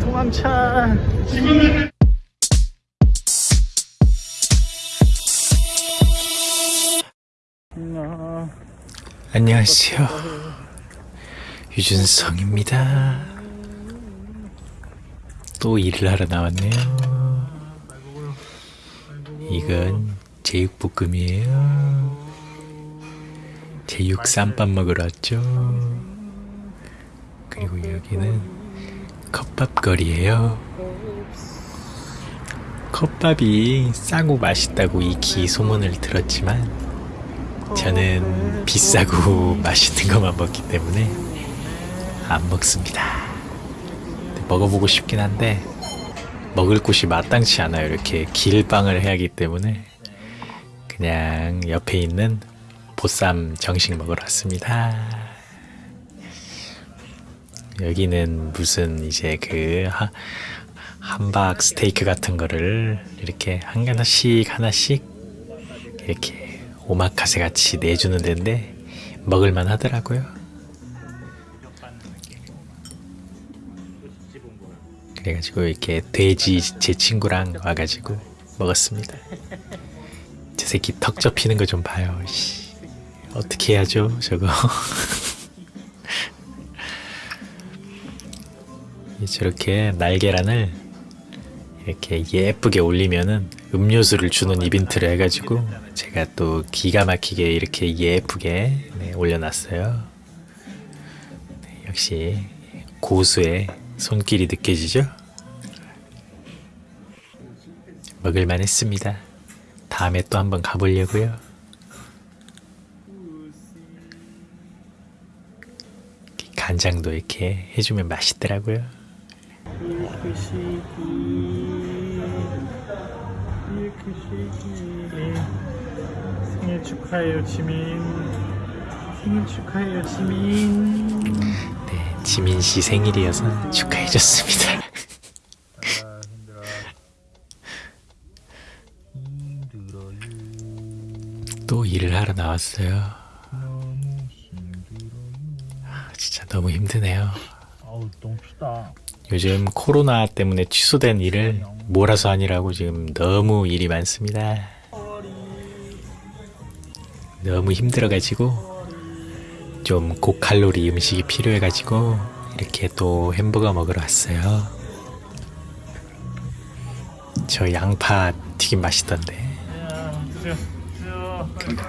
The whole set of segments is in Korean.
도망차 나 안녕하세요. 유준성입니다. 또 일을 하러 나왔네요. 이건 제육볶음이에요. 제육 쌈밥 먹으러 왔죠. 그리고 여기는 컵밥거리예요. 컵밥이 싸고 맛있다고 익히 소문을 들었지만 저는 비싸고 맛있는 것만 먹기 때문에 안 먹습니다. 먹어보고 싶긴 한데 먹을 곳이 마땅치 않아요. 이렇게 길빵을 해야 하기 때문에 그냥 옆에 있는 보쌈 정식 먹으러 왔습니다. 여기는 무슨 이제 그 하- 함박 스테이크 같은 거를 이렇게 한 하나씩 하나씩 이렇게 오마카세 같이 내주는 데인데 먹을만 하더라고요. 그래가지고 이렇게 돼지 제 친구랑 와가지고 먹었습니다. 저 새끼 턱 접히는 거 좀 봐요. 씨. 어떻게 해야죠, 저거? 저렇게 날계란을 이렇게 예쁘게 올리면은 음료수를 주는 이벤트를 해가지고 제가 또 기가 막히게 이렇게 예쁘게 네, 올려놨어요. 네, 역시 고수의 손길이 느껴지죠? 먹을만 했습니다. 다음에 또 한번 가보려고요. 간장도 이렇게 해주면 맛있더라고요. 밀크쉐이키 밀크쉐이키 생일 축하해요 지민 생일 축하해요 지민 네, 지민 씨 생일이어서 축하해줬습니다. 또 일을 하러 나왔어요. 아, 진짜 너무 힘드네요. 아우 너무 춥다 요즘 코로나 때문에 취소된 일을 몰아서 하느라고 지금 너무 일이 많습니다. 너무 힘들어가지고 좀 고칼로리 음식이 필요해가지고 이렇게 또 햄버거 먹으러 왔어요. 저 양파 튀김 맛있던데.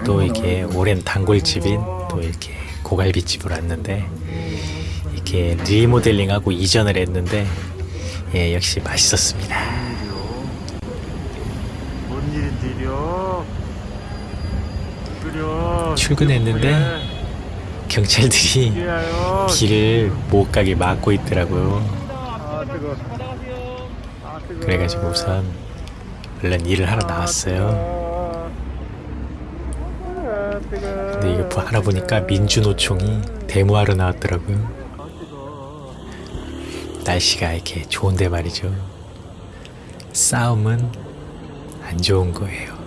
또 이게 오랜 단골집인 또 이렇게 고갈비집을 왔는데 이렇게 리모델링하고 이전을 했는데 예 역시 맛있었습니다. 출근했는데 경찰들이 길을 못 가게 막고 있더라고요. 아아 그래가지고 우선 얼른 일을 하러 나왔어요. 아 뜨거. 근데 이거 보- 알아보니까 민주노총이 데모하러 나왔더라고요. 날씨가 이렇게 좋은데 말이죠. 싸움은 안 좋은 거예요.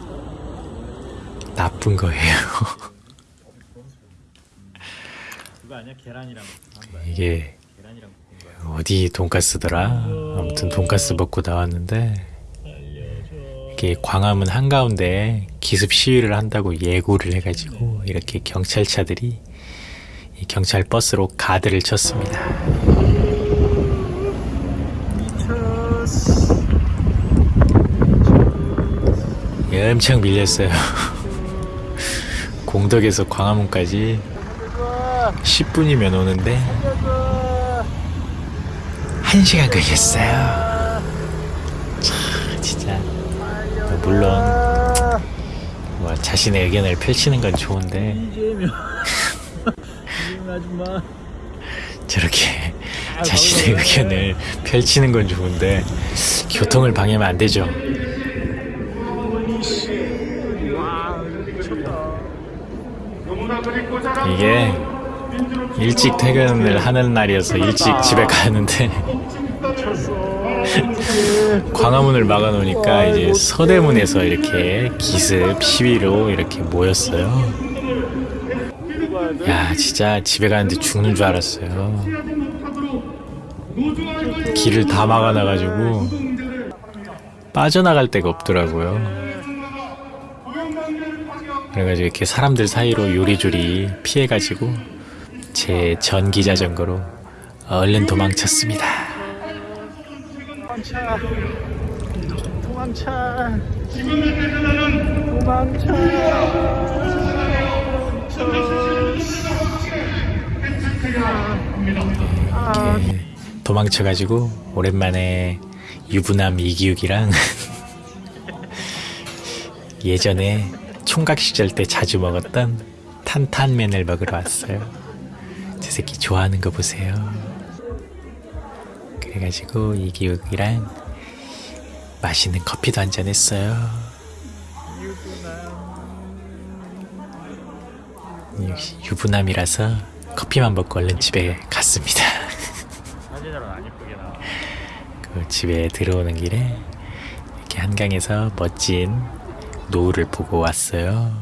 나쁜 거예요. 이게 어디 돈가스더라? 아무튼 돈가스 먹고 나왔는데 이게 광화문 한가운데 기습 시위를 한다고 예고를 해가지고 이렇게 경찰차들이 이 경찰 버스로 가드를 쳤습니다. 미쳤어 엄청 밀렸어요. 공덕에서 광화문까지 10분이면 오는데 1시간 걸렸어요. 참, 진짜. 물론 뭐 자신의 의견을 펼치는 건 좋은데 저렇게 자신의 의견을 펼치는 건 좋은데 교통을 방해하면 안 되죠. 와 미쳤다 이게 일찍 퇴근을 하는 날이어서 일찍 집에 가는데 광화문을 막아놓으니까 이제 서대문에서 이렇게 기습 시위로 이렇게 모였어요. 야 진짜 집에 가는데 죽는 줄 알았어요. 길을 다 막아놔가지고 빠져나갈 데가 없더라고요. 그래가지고 이렇게 사람들 사이로 요리조리 피해가지고 제 전기 자전거로 얼른 도망쳤습니다. 도망쳐. 도망쳐. 도망쳐. 이렇게 도망쳐가지고 오랜만에 유부남 이기욱이랑 예전에 총각 시절 때 자주 먹었던 탄탄면을 먹으러 왔어요. 제 새끼 좋아하는 거 보세요. 그래가지고 이기욱이랑 맛있는 커피도 한 잔 했어요. 역시 유부남이라서 커피만 먹고 얼른 집에 갔습니다. 그 집에 들어오는 길에 이렇게 한강에서 멋진 노을을 보고 왔어요.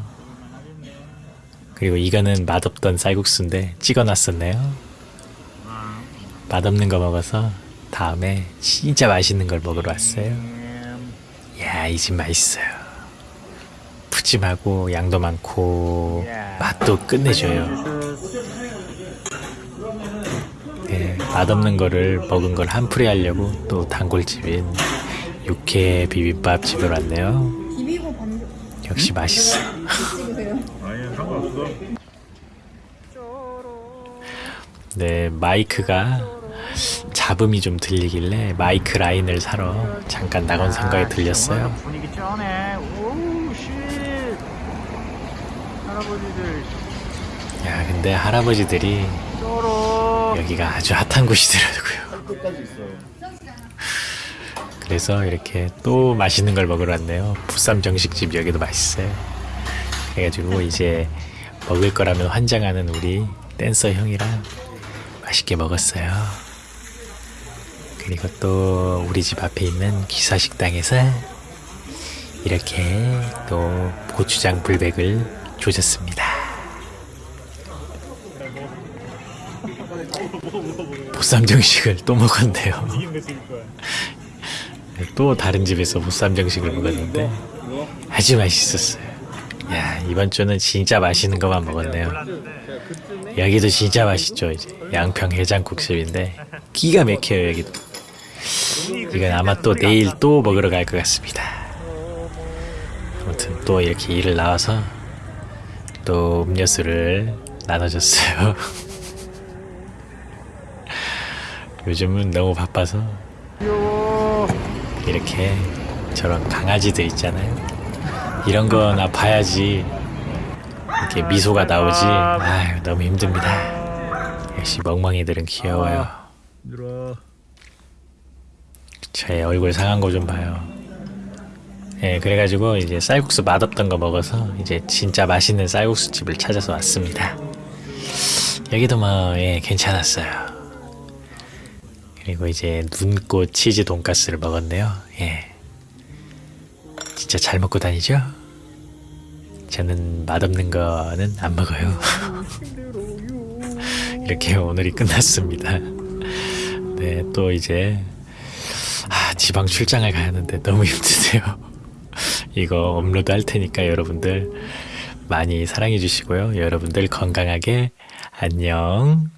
그리고 이거는 맛없던 쌀국수인데 찍어놨었네요. 맛없는 거 먹어서 다음에 진짜 맛있는 걸 먹으러 왔어요. 야, 이 집 맛있어요. 푸짐하고 양도 많고 맛도 끝내줘요. 네, 맛없는 거를 먹은 걸 한풀이 하려고 또 단골집인 육회 비빔밥 집으로 왔네요. 역시 맛있어. 네, 마이크가 잡음이 좀 들리길래 마이크 라인을 사러 잠깐 낙원 상가에 들렸어요. 분위기 쩌네 오우 씨 할아버지들 야, 근데 할아버지들이 여기가 아주 핫한 곳이더라고요. 그래서 이렇게 또 맛있는 걸 먹으러 왔네요. 부쌈 정식집 여기도 맛있어요. 그래가지고 이제 먹을 거라면 환장하는 우리 댄서 형이랑 맛있게 먹었어요. 그리고 또 우리 집 앞에 있는 기사식당에서 이렇게 또 고추장 불백을 조졌습니다. 보쌈 정식을 또 먹었네요. 또 다른 집에서 보쌈 정식을 먹었는데 아주 맛있었어요. 야 이번 주는 진짜 맛있는 것만 먹었네요. 여기도 진짜 맛있죠. 이제 양평 해장국집인데 기가 막혀요 여기도. 이건 아마 또 내일 또 먹으러 갈 것 같습니다. 아무튼 또 이렇게 일을 나와서 또 음료수를 나눠줬어요. 요즘은 너무 바빠서 이렇게 저런 강아지들 있잖아요. 이런 거나 봐야지 이렇게 미소가 나오지. 아유, 너무 힘듭니다. 역시 멍멍이들은 귀여워요. 제 얼굴 상한 거 좀 봐요. 예, 그래가지고 이제 쌀국수 맛없던 거 먹어서 이제 진짜 맛있는 쌀국수 집을 찾아서 왔습니다. 여기도 뭐, 예, 괜찮았어요. 그리고 이제 눈꽃 치즈 돈가스를 먹었네요. 예. 진짜 잘 먹고 다니죠? 저는 맛없는 거는 안 먹어요. 이렇게 오늘이 끝났습니다. 네, 또 이제 아, 지방 출장을 가야 하는데 너무 힘드네요. 이거 업로드 할 테니까 여러분들 많이 사랑해 주시고요. 여러분들 건강하게 안녕.